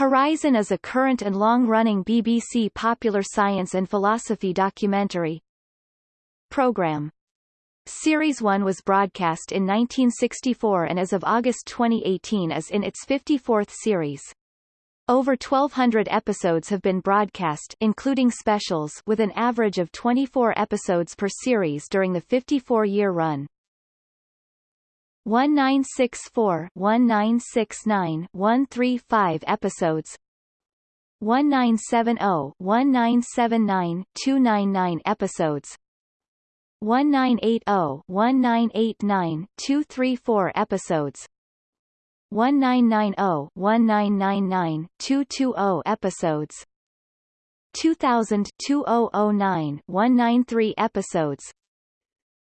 Horizon is a current and long-running BBC popular science and philosophy documentary. Program Series 1 was broadcast in 1964 and as of August 2018 is in its 54th series. Over 1,200 episodes have been broadcast including specials with an average of 24 episodes per series during the 54-year run. 1964 1969 135 episodes. 1970 1979 299 episodes. 1980 1989 234 episodes. 1990 1999 220 episodes. 2000 2009 193 episodes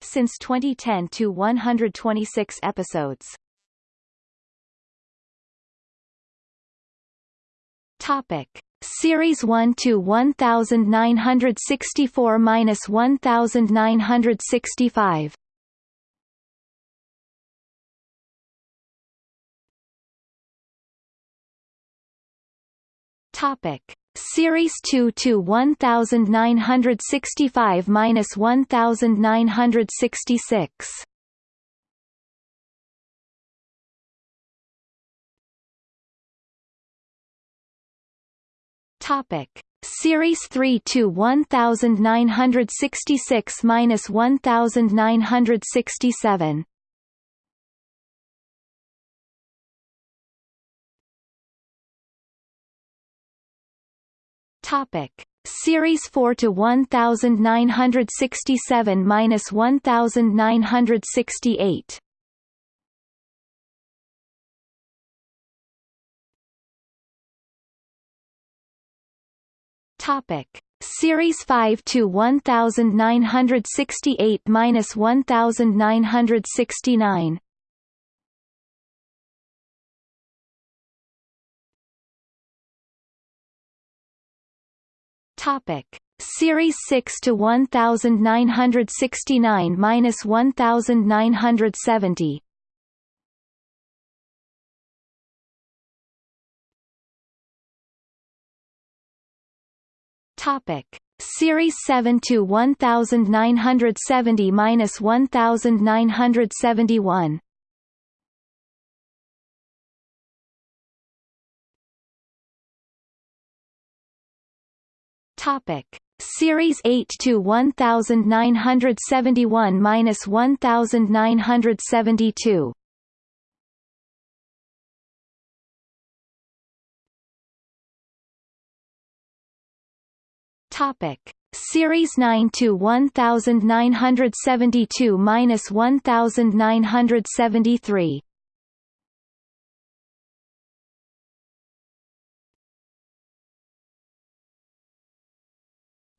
since 2010 to 126 episodes. Topic: Series 1 to 1964 minus 1965. Topic: Series 2 to 1965 minus 1966. Topic: Series 3 to 1966 minus 1967. Topic: Series 4 to 1967 minus 1968. Topic: Series 5 to 1968 minus 1969. Topic: Series 6 to 1969 minus 1970. Topic: Series 7 to 1970 minus 1971. Topic: Series 8 to 1971 minus 1972. Topic: Series 9 to 1972 minus 1973.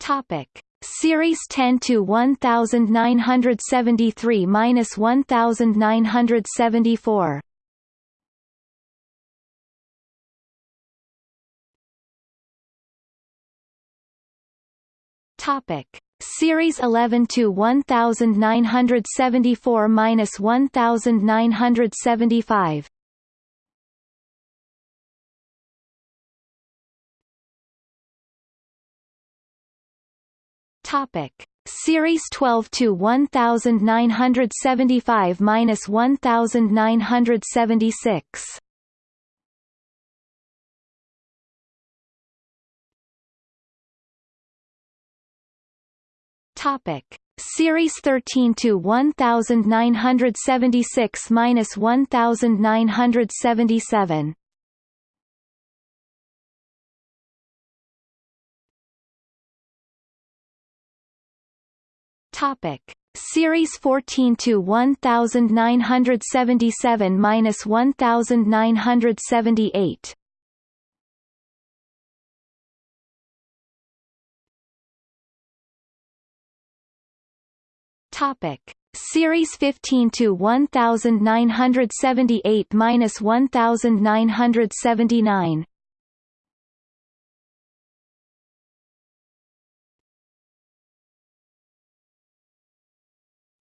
Topic: Series 10 to 1973 minus 1974. Topic: Series 11 to 1974 minus 1975. Topic: Series 12 to 1975 minus 1976. Topic: Series 13 to 1976 minus 1977. Topic: Series 14 to 1977 minus 1978. Topic: Series 15 to 1978 minus 1979.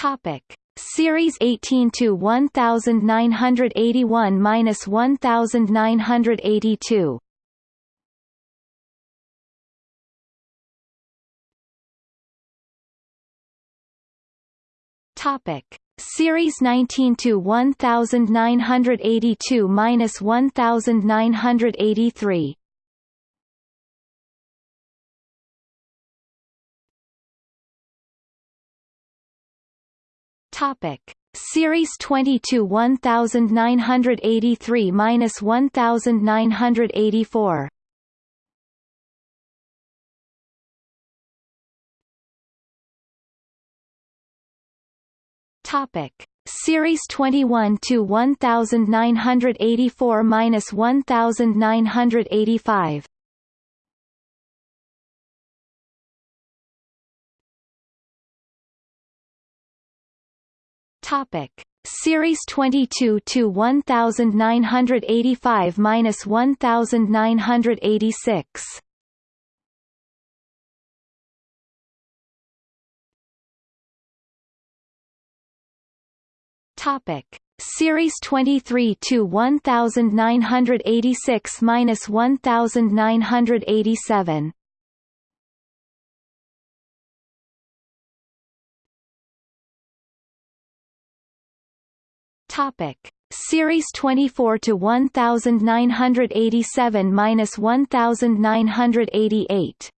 Topic: Series 18 to 1981 minus 1982. Topic: Series 19 to 1982 minus 1983. Topic: Series 22 1983 minus 1984. Topic: Series 21 to 1984 minus 1985. Topic: Series 22 to 1985 minus 1986. Topic: Series 23 to 1986 minus 1987. Topic: Series 24 to 1987 minus 1988.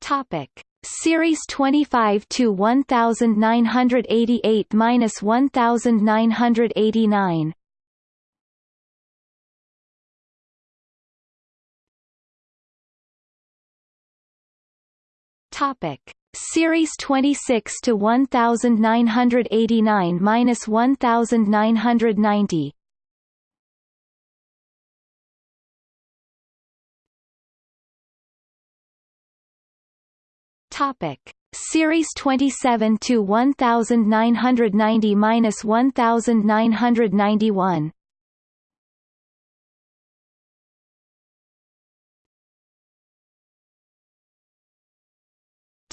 Topic: Series 25 to 1988 minus 1989. Topic: Series 26 to 1989 minus 1990. Topic: Series 27 to 1990 minus 1991.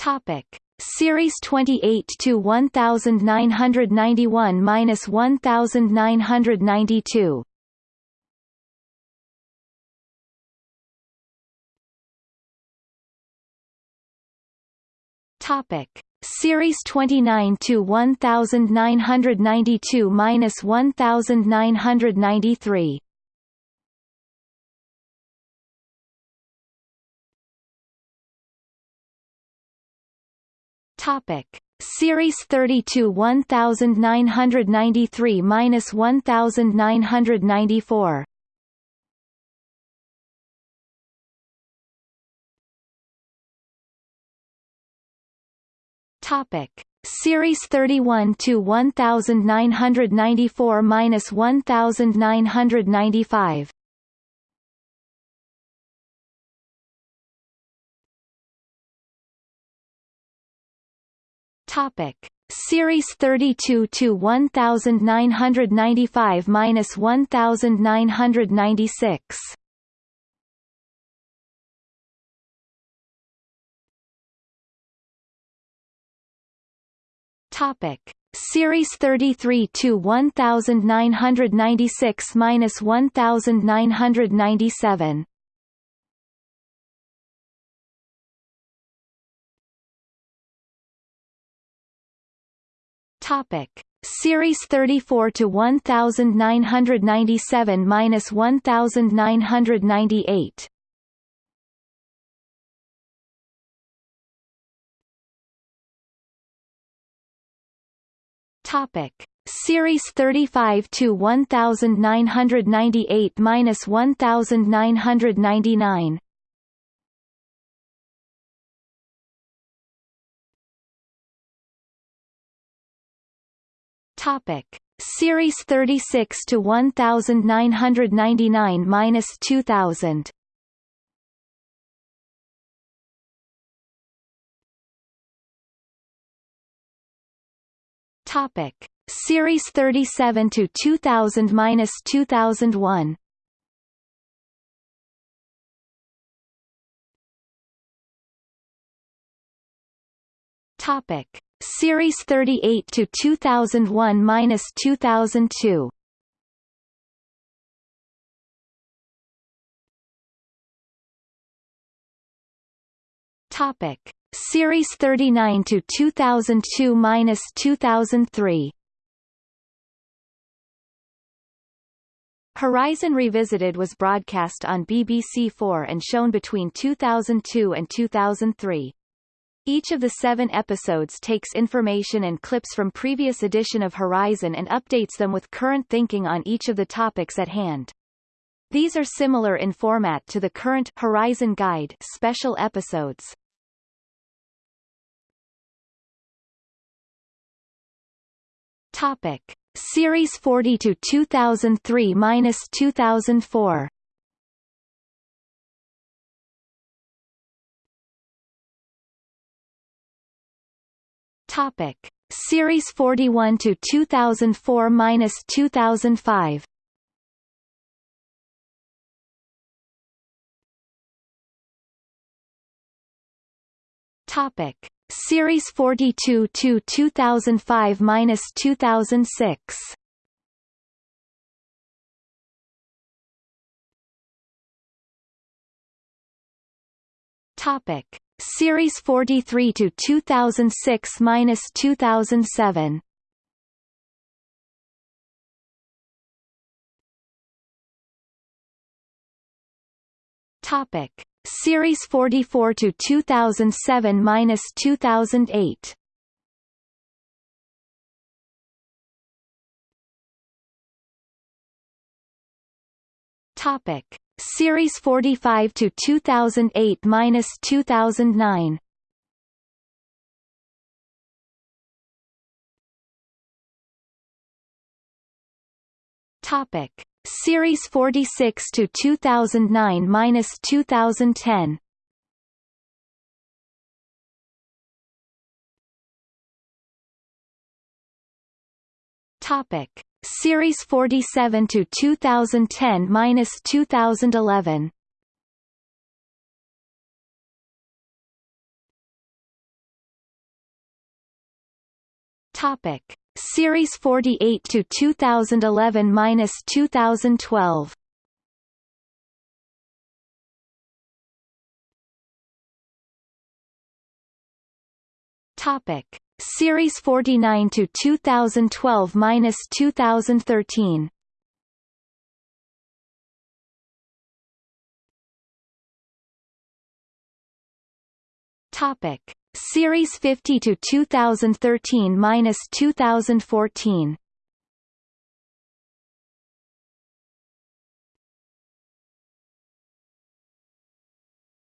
Topic: Series 28 to 1991 minus 1992. Topic: Series 29 to 1992 minus 1993. Topic: Series 32 1993 minus 1994. Topic: Series 31 to 1994 minus 1995. Topic: Series 32 to 1995 minus 1996. Topic: Series 33 to 1996 minus 1997. Topic: Series 34 to 1997 minus 1998. Topic: Series 35 to 1998 minus 1999. Topic Series 36 to 1999 minus 2000. Topic Series 37 to 2000 minus 2001. Topic Series 38 to 2001-2002. Topic: Series 39 to 2002-2003. Horizon Revisited was broadcast on BBC4 and shown between 2002 and 2003. Each of the seven episodes takes information and clips from previous edition of Horizon and updates them with current thinking on each of the topics at hand. These are similar in format to the current Horizon Guide special episodes. Topic: Series 40 to 2003-2004. Topic: Series 41 to 2004-2005. Topic: Series 42 to 2005-2006. Topic: Series 43 to 2006-2007. Topic: Series 44 to 2007-2008. Topic: Series 45 to 2008-2009. Topic: Series 46 to 2009-2010. Topic: Series 47 to 2010-2011. Topic: Series 48 to 2011-2012. Topic: Series 49 to 2012-2013. Topic: Series 50 to 2013-2014.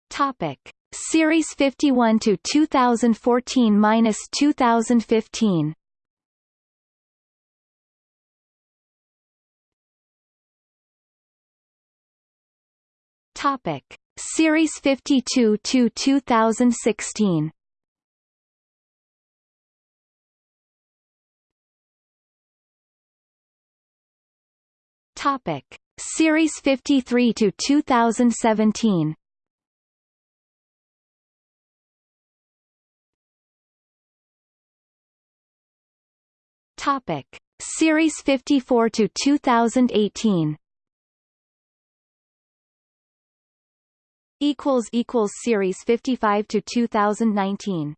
Topic: Series 51 to 2014-2015. Topic: Series 52 to 2016. Topic: Series 53 to 2017. Topic: Series 54 to 2018. Equals equals Series 55 to 2019.